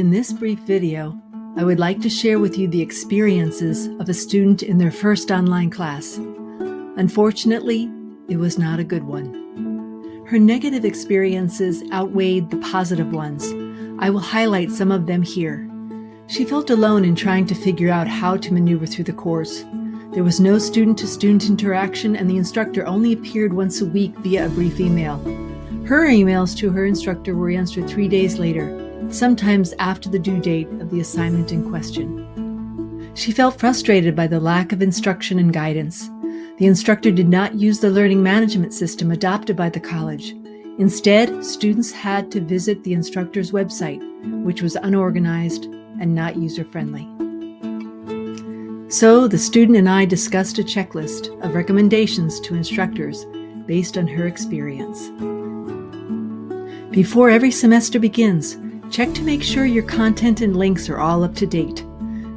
In this brief video, I would like to share with you the experiences of a student in their first online class. Unfortunately, it was not a good one. Her negative experiences outweighed the positive ones. I will highlight some of them here. She felt alone in trying to figure out how to maneuver through the course. There was no student-to-student -student interaction and the instructor only appeared once a week via a brief email. Her emails to her instructor were answered three days later, sometimes after the due date of the assignment in question. She felt frustrated by the lack of instruction and guidance. The instructor did not use the learning management system adopted by the college. Instead, students had to visit the instructor's website, which was unorganized and not user-friendly. So the student and I discussed a checklist of recommendations to instructors based on her experience. Before every semester begins, Check to make sure your content and links are all up to date.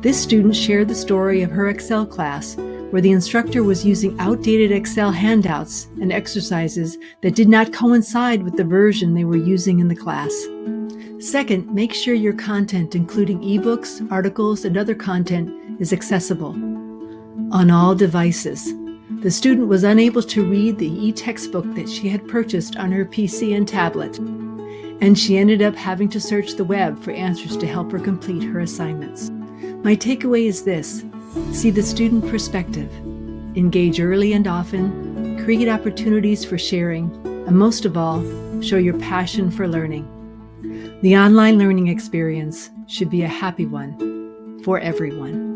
This student shared the story of her Excel class where the instructor was using outdated Excel handouts and exercises that did not coincide with the version they were using in the class. Second, make sure your content, including ebooks, articles, and other content, is accessible on all devices. The student was unable to read the e-textbook that she had purchased on her PC and tablet and she ended up having to search the web for answers to help her complete her assignments. My takeaway is this, see the student perspective, engage early and often, create opportunities for sharing, and most of all, show your passion for learning. The online learning experience should be a happy one for everyone.